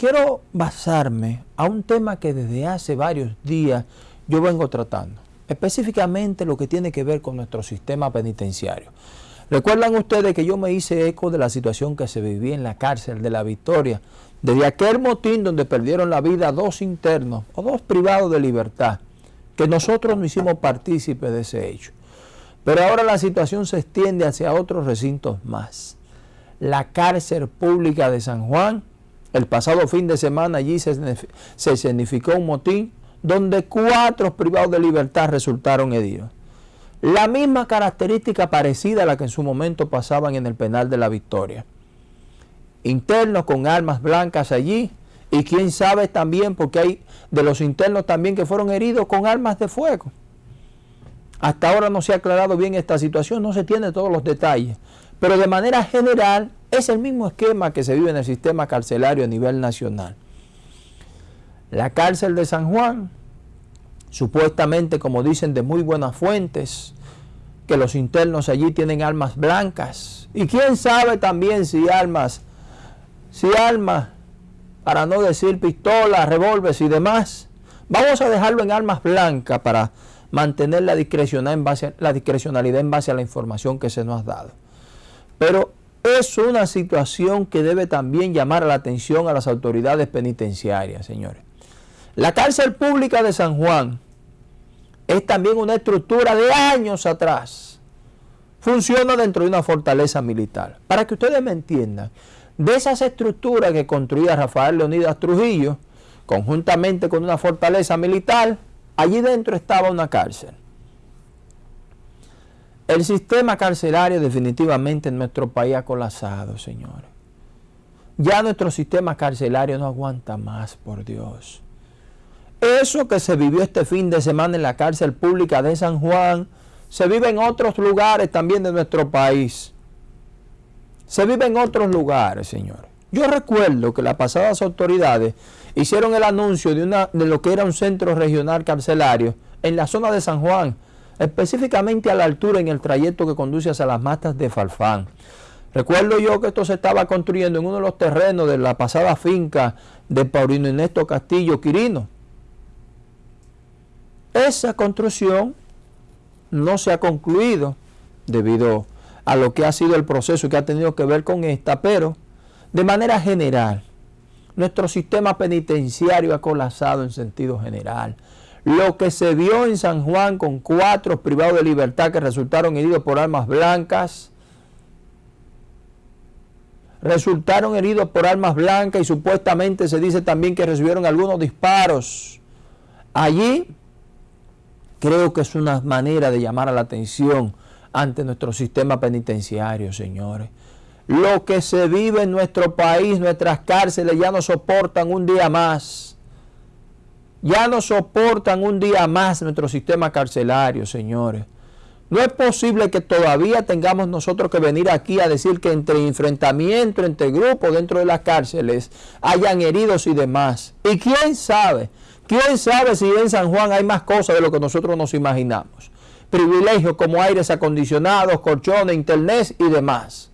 quiero basarme a un tema que desde hace varios días yo vengo tratando, específicamente lo que tiene que ver con nuestro sistema penitenciario. Recuerdan ustedes que yo me hice eco de la situación que se vivía en la cárcel de la Victoria, desde aquel motín donde perdieron la vida dos internos o dos privados de libertad, que nosotros no hicimos partícipes de ese hecho. Pero ahora la situación se extiende hacia otros recintos más. La cárcel pública de San Juan, el pasado fin de semana allí se, se significó un motín donde cuatro privados de libertad resultaron heridos. La misma característica parecida a la que en su momento pasaban en el penal de la Victoria. Internos con armas blancas allí y quién sabe también porque hay de los internos también que fueron heridos con armas de fuego. Hasta ahora no se ha aclarado bien esta situación, no se tiene todos los detalles, pero de manera general es el mismo esquema que se vive en el sistema carcelario a nivel nacional. La cárcel de San Juan supuestamente, como dicen de muy buenas fuentes, que los internos allí tienen armas blancas. Y quién sabe también si armas, si armas, para no decir pistolas, revólveres y demás. Vamos a dejarlo en armas blancas para mantener la discrecionalidad en base, la discrecionalidad en base a la información que se nos ha dado. Pero es una situación que debe también llamar la atención a las autoridades penitenciarias, señores. La cárcel pública de San Juan es también una estructura de años atrás. Funciona dentro de una fortaleza militar. Para que ustedes me entiendan, de esas estructuras que construía Rafael Leonidas Trujillo, conjuntamente con una fortaleza militar, allí dentro estaba una cárcel. El sistema carcelario definitivamente en nuestro país ha colapsado, señores. Ya nuestro sistema carcelario no aguanta más, por Dios. Eso que se vivió este fin de semana en la cárcel pública de San Juan, se vive en otros lugares también de nuestro país. Se vive en otros lugares, señores. Yo recuerdo que las pasadas autoridades hicieron el anuncio de, una, de lo que era un centro regional carcelario en la zona de San Juan, específicamente a la altura en el trayecto que conduce hacia las matas de Falfán. Recuerdo yo que esto se estaba construyendo en uno de los terrenos de la pasada finca de Paulino Ernesto Castillo Quirino. Esa construcción no se ha concluido debido a lo que ha sido el proceso que ha tenido que ver con esta, pero de manera general, nuestro sistema penitenciario ha colapsado en sentido general. Lo que se vio en San Juan con cuatro privados de libertad que resultaron heridos por armas blancas, resultaron heridos por armas blancas y supuestamente se dice también que recibieron algunos disparos. Allí creo que es una manera de llamar a la atención ante nuestro sistema penitenciario, señores. Lo que se vive en nuestro país, nuestras cárceles ya no soportan un día más. Ya no soportan un día más nuestro sistema carcelario, señores. No es posible que todavía tengamos nosotros que venir aquí a decir que entre enfrentamiento, entre grupos dentro de las cárceles, hayan heridos y demás. Y quién sabe, quién sabe si en San Juan hay más cosas de lo que nosotros nos imaginamos privilegios como aires acondicionados, colchones, internet y demás.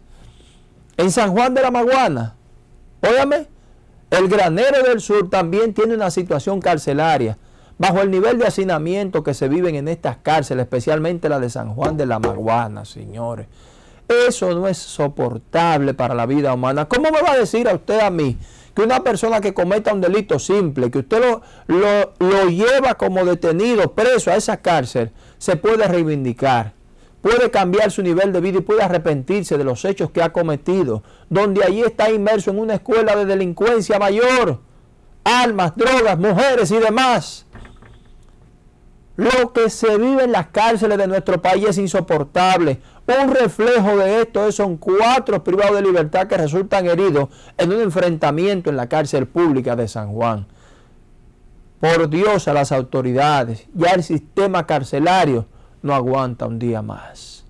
En San Juan de la Maguana, óyame, el granero del sur también tiene una situación carcelaria. Bajo el nivel de hacinamiento que se viven en estas cárceles, especialmente la de San Juan de la Maguana, señores. Eso no es soportable para la vida humana. ¿Cómo me va a decir a usted a mí que una persona que cometa un delito simple, que usted lo, lo, lo lleva como detenido, preso a esa cárcel, se puede reivindicar, puede cambiar su nivel de vida y puede arrepentirse de los hechos que ha cometido, donde allí está inmerso en una escuela de delincuencia mayor, armas, drogas, mujeres y demás. Lo que se vive en las cárceles de nuestro país es insoportable. Un reflejo de esto son cuatro privados de libertad que resultan heridos en un enfrentamiento en la cárcel pública de San Juan. Por Dios a las autoridades, ya el sistema carcelario no aguanta un día más.